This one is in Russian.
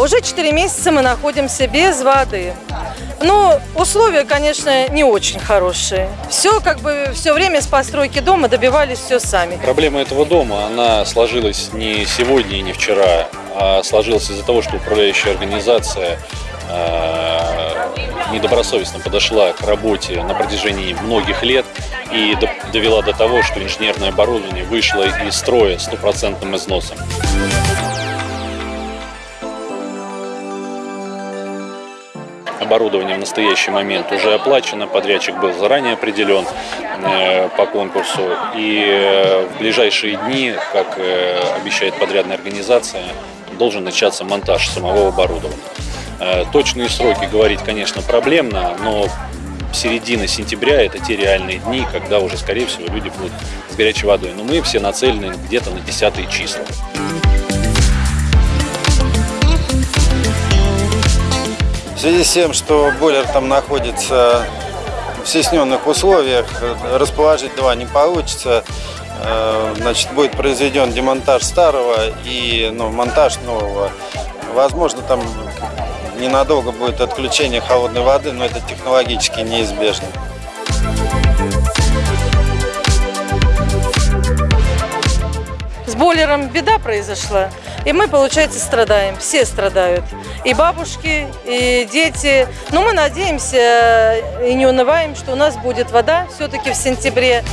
уже 4 месяца мы находимся без воды. Ну, условия, конечно, не очень хорошие. Все, как бы, все время с постройки дома добивались все сами. Проблема этого дома, она сложилась не сегодня и не вчера, а сложилась из-за того, что управляющая организация э, недобросовестно подошла к работе на протяжении многих лет и до- довела до того, что инженерное оборудование вышло из строя стопроцентным износом. Оборудование в настоящий момент уже оплачено, подрядчик был заранее определен э, по конкурсу. И э, в ближайшие дни, как э, обещает подрядная организация, должен начаться монтаж самого оборудования. Точные сроки говорить, конечно, проблемно, но середина сентября – это те реальные дни, когда уже, скорее всего, люди будут с горячей водой. Но мы все нацелены где-то на 10 числа. Связи с тем, что бойлер там находится в стесненных условиях, расположить два не получится. Э, Значит, будет произведен демонтаж старого и ну, монтаж нового. Возможно, там ненадолго будет отключение холодной воды, но это технологически неизбежно. С бойлером беда произошла, и мы, получается, страдаем. Все страдают. И бабушки, и дети. Но мы надеемся и не унываем, что у нас будет вода все-таки в сентябре.